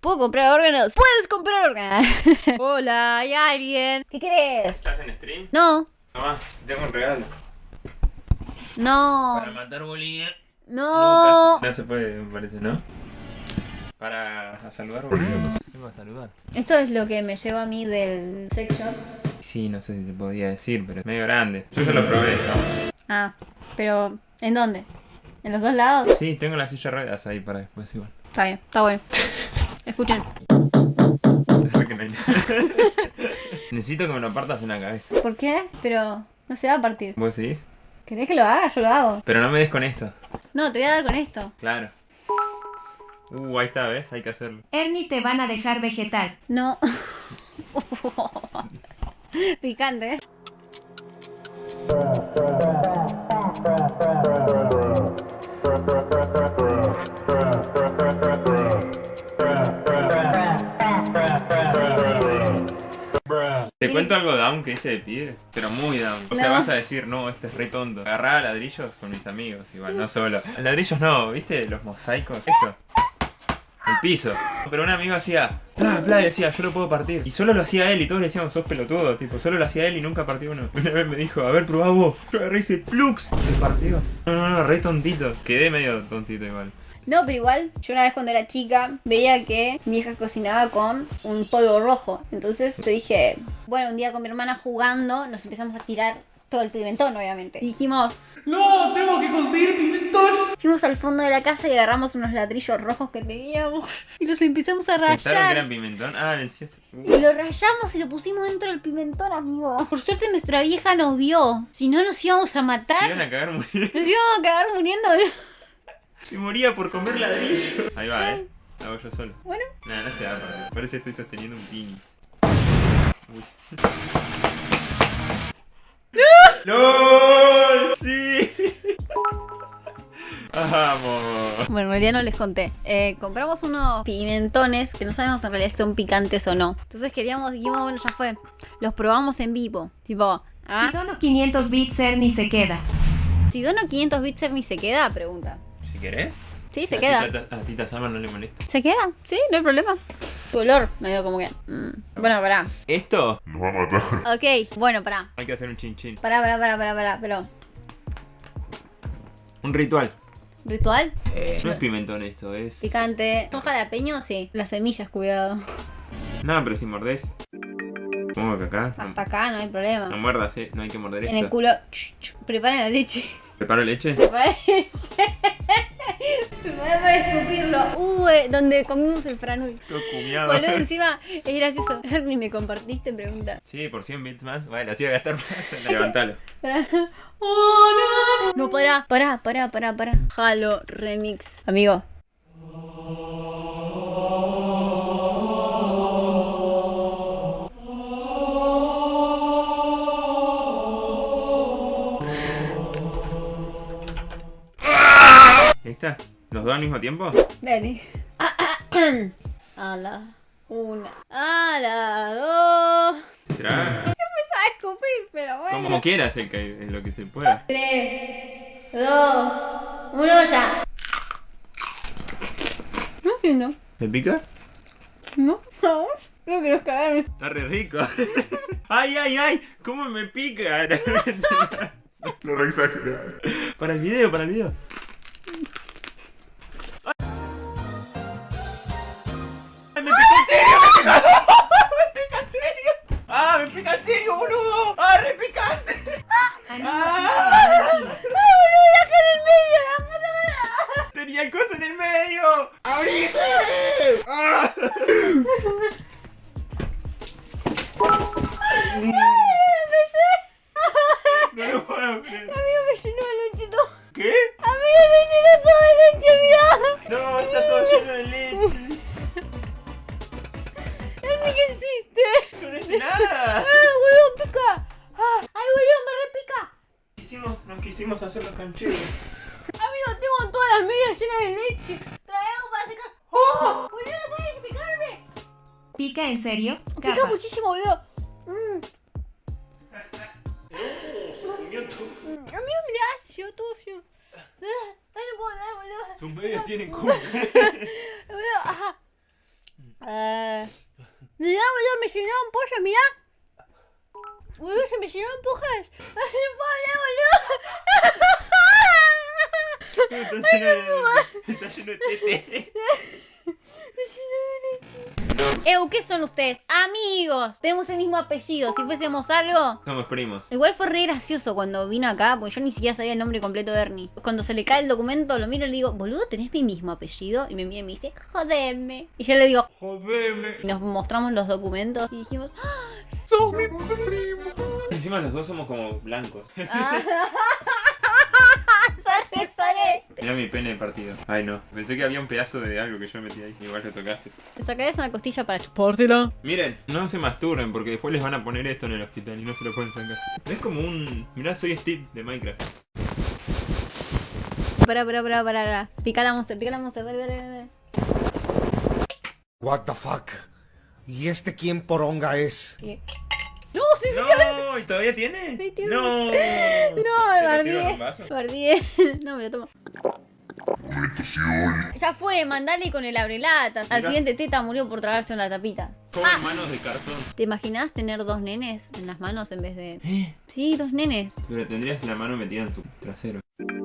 ¿Puedo comprar órganos? ¡Puedes comprar órganos! Hola, ¿hay alguien? ¿Qué querés? ¿Estás en stream? No, Tomá, tengo un regalo. no, Para matar Bolivia. no. Lucas. No se puede, me parece, ¿no? Para saludar Bolivia. Vengo a saludar. Esto es lo que me llegó a mí del sex shop. Sí, no sé si se podía decir, pero es medio grande. Yo se lo probé. Ah, pero ¿en dónde? ¿En los dos lados? Sí, tengo la silla de ruedas ahí para después igual. Está bien, está bueno. Escuchen. Necesito que me lo partas en la cabeza. ¿Por qué? Pero no se va a partir. ¿Vos decís? ¿Querés que lo haga? Yo lo hago. Pero no me des con esto. No, te voy a dar con esto. Claro. Uh, ahí está, ¿ves? Hay que hacerlo. Ernie te van a dejar vegetal. No. Picante, ¿eh? Te cuento algo down que hice de pie, pero muy down. O sea, vas a decir, no, este es re tonto. Agarraba ladrillos con mis amigos, igual, no solo. Ladrillos no, ¿viste? Los mosaicos, esto. El piso. Pero un amigo hacía, bla, bla, y decía, yo lo puedo partir. Y solo lo hacía él y todos le decíamos, sos pelotudo, tipo, solo lo hacía él y nunca partió uno. Una vez me dijo, a ver, probá vos. Yo agarré hice plux. Se partió. No, no, no, re tontito. Quedé medio tontito igual. No, pero igual, yo una vez cuando era chica veía que mi hija cocinaba con un polvo rojo. Entonces yo dije, bueno, un día con mi hermana jugando nos empezamos a tirar todo el pimentón, obviamente. Y dijimos, ¡No! ¡Tengo que conseguir pimentón! fuimos al fondo de la casa y agarramos unos ladrillos rojos que teníamos y los empezamos a ¿Pensaron que rayar. eran pimentón? Ah, decías. Y lo rayamos y lo pusimos dentro del pimentón, amigo. Por suerte nuestra vieja nos vio. Si no, nos íbamos a Se matar. iban a cagar muriendo. Nos íbamos a cagar muriendo. Se moría por comer ladrillo. Ahí va, eh. Lo hago yo solo. Bueno, Nada, no se va a. Por eso estoy sosteniendo un pinis. Uy. ¡No! ¡Sí! ¡Vamos! Bueno, en realidad no les conté. Eh, compramos unos pimentones que no sabemos en realidad si son picantes o no. Entonces queríamos, dijimos, bueno, ya fue. Los probamos en vivo. Tipo, Si ¿ah? dono 500 bits, Ernie se queda. Si dono 500 bits, ni se queda, pregunta. Si querés. Sí, se A queda. Tita- A Tita Sama no le molesta. ¿Se queda? Sí, no hay problema. Tu olor, medio como que... mm. Bueno, pará. Esto Ok, bueno, pará. hay que hacer un chin chin. Pará, pará, pará, pará, pará. Pero, Un ritual. ¿ritual? No es pimentón esto, es. Picante. ¿Son jalapeño? Sí. Las semillas, cuidado. No, pero si mordés. Supongo que acá. No, Hasta acá no hay problema. no muerdas, eh. No hay que morder En el esto. culo... ch, ch, Preparen la leche. ¿Preparo leche? Preparen leche. Preparen para escupirlo. Uh, eh, donde comimos el franui. Cumiado. Boludo, encima es gracioso. Hermi, ¿me compartiste? Pregunta. Sí, por 100 bits más. Bueno, así voy a gastar. Levantalo. Oh, no. No, pará, pará, pará, pará, pará. Halo Remix. Amigo. Ahí está. ¿Los dos al mismo tiempo? Dale. A la una. A la dos. ¿Será? A escupir, pero bueno. Como quieras el que, lo que se pueda. Tres, dos, uno ya. No haciendo. ¿Te pica? No, no. Creo que nos cagaron. Está re rico. ¡Ay, ay, ay! ¿Cómo me pica? Lo re exagerado. para el video, para el video. No lo puedo creer. Amigo, me llenó de leche todo. ¿Qué? Amigo, me llenó todo de leche, mirá. No, está todo lleno de leche. Hermi, ¿qué hiciste? No hice nada. ¡Ah, boludo, pica! ¡Ah, ay, boludo, me repica! Quisimos, nos quisimos hacer los cancheros. Amigo, tengo todas las medias llenas de leche. Trae algo para secar. ¡Oh! Boludo, no puedes picarme. ¿Pica en serio? Pica muchísimo, boludo. Llevó todo frío. Ah, Ay, no puedo dar, boludo. Sus medios tienen culo. Boludo, ajá. Ah. Mirá, boludo, me llenaron pollas, mirá. Boludo, se me llenaron pollas. Ay, boludo. Está lleno de, está lleno de tete. Ew, ¿qué son ustedes? Amigos. Tenemos el mismo apellido. Si fuésemos algo. Somos primos. Igual fue re gracioso cuando vino acá, porque yo ni siquiera sabía el nombre completo de Ernie. Cuando se le cae el documento, lo miro y le digo, boludo, ¿tenés mi mismo apellido? Y me mira y me dice, jodeme. Y yo le digo, Jodeme. y nos mostramos los documentos y dijimos, ¡Ah! Sos mi primo. Encima los dos somos como blancos. ah". Sorry. Mira mi pene de partido. Ay no. Pensé que había un pedazo de algo que yo metí ahí. Igual lo tocaste. Te sacaré una costilla para chupártela. Miren, no se masturben porque después les van a poner esto en el hospital y no se lo pueden sacar. Es como un. Mirá, soy Steve de Minecraft. Pará, pará, pará, pará, pará. Pica la monster, pica la monster, dale, dale, dale. What the fuck? ¿Y este quién poronga es? Y- ¡No, se me ¡No! ¿Y todavía tiene? Sí, tiene. ¡No! No, ¿Te me lo sirvo en guardé. No, me lo tomo. Ya fue, mandale con el abrelatas. Al siguiente teta murió por tragarse una tapita. Como Ah. en manos de cartón. ¿Te imaginás tener dos nenes en las manos en vez de. ¿Eh? Sí, dos nenes. Pero tendrías la mano metida en su trasero.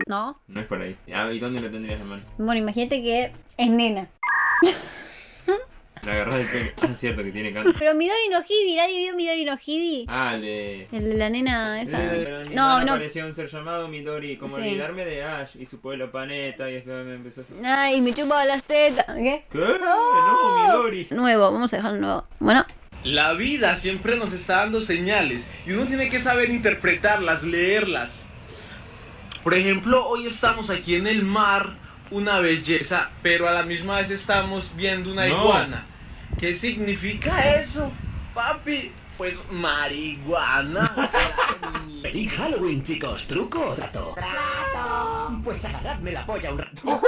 ¿No? No es por ahí. Ah, ¿y dónde la tendrías la mano? Bueno, imagínate que es nena. La agarrás del pene. Ah, es cierto que tiene canto. Pero Midori no Hibi, ¿nadie vio Midori no Hibi? Ah, de. El de la nena esa. Mi No, no. Parecía un ser llamado Midori. Como Sí. olvidarme de Ash y su pueblo paneta. Y después me empezó a hacer. Ay, me chupaba las tetas. ¿Qué? ¿Qué? No, Midori. Nuevo, vamos a dejarlo nuevo. Bueno, La vida siempre nos está dando señales y uno tiene que saber interpretarlas, leerlas. Por ejemplo, hoy estamos aquí en el mar, una belleza, pero a la misma vez estamos viendo una No. iguana. ¿Qué significa eso, papi? Pues marihuana. Feliz Halloween, chicos. ¿Truco o trato? ¡Trato! Pues agarradme la polla un rato.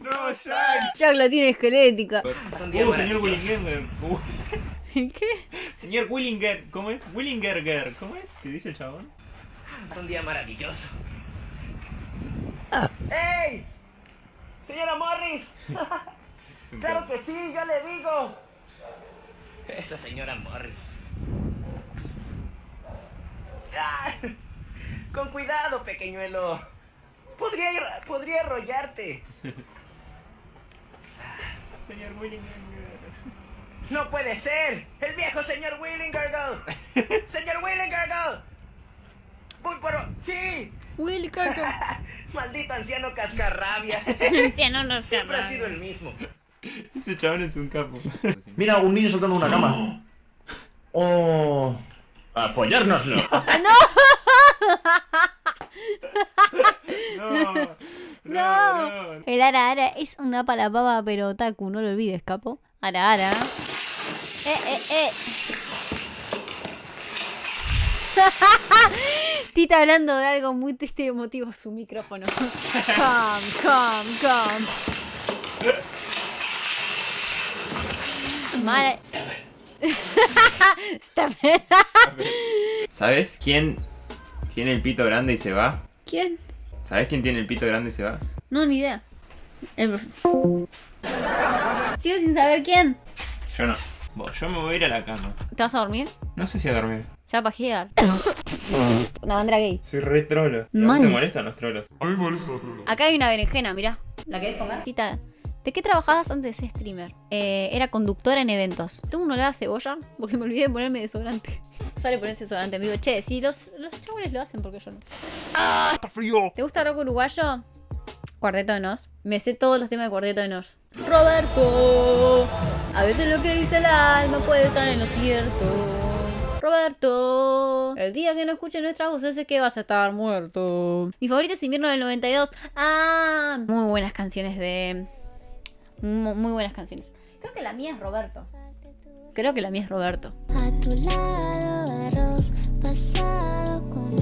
No, Jack. Jack la tiene esquelética. Uh, señor Willinger. ¿Qué? señor Willinger. ¿Cómo es? Willingerger. ¿Cómo es? ¿Qué dice el chabón? Un día maravilloso. ¡Ey! Señora Morris, claro que sí, yo le digo. Esa señora Morris. Ah, Con cuidado, pequeñuelo. Podría, podría arrollarte. Señor Willinger. No puede ser. El viejo señor Willingergal. señor Willingergal. Voy por... Sí. Willy. Maldito anciano cascarrabia. Anciano no se Siempre ha sido el mismo. Ese chabón es un capo. Mira, un niño saltando una cama. Oh. A follárnoslo. No. No. El ara ara es una palababa, pero Taku, no lo olvides, capo. Ara ara. Eh, eh, eh. Tita hablando de algo muy triste y emotivo su micrófono. Calm, calm, calm. It. ¿Sabes quién tiene el pito grande y se va? ¿Quién? ¿Sabes quién tiene el pito grande y se va? No, ni idea. El profe- Sigo sin saber quién. Yo no. Vos, yo me voy a ir a la cama. ¿Te vas a dormir? No sé si a dormir. Se va a pajear. Una bandera gay. Soy re trolo. ¿Y a vos Man. te molestan los trolos? A mí me molesta los trolos. Acá hay una berenjena, mirá. ¿La querés comer? Tita, ¿de qué trabajabas antes de ser streamer? Eh, era conductora en eventos. Tengo un olor a cebolla porque me olvidé de ponerme desodorante. Sale ponerse desodorante. Me digo, che, si los, los chabones lo hacen, porque yo no? Está frío. ¿Te gusta rock uruguayo? Cuarteto de Nos. Me sé todos los temas de Cuarteto de Nos. Roberto. A veces lo que dice el alma puede estar en lo cierto. Roberto. El día que no escuche nuestras voces es que vas a estar muerto. Mi favorito es Invierno del 92. Ah, muy buenas canciones de... Mu- Muy buenas canciones. Creo que la mía es Roberto. Creo que la mía es Roberto. A tu lado arroz pasado con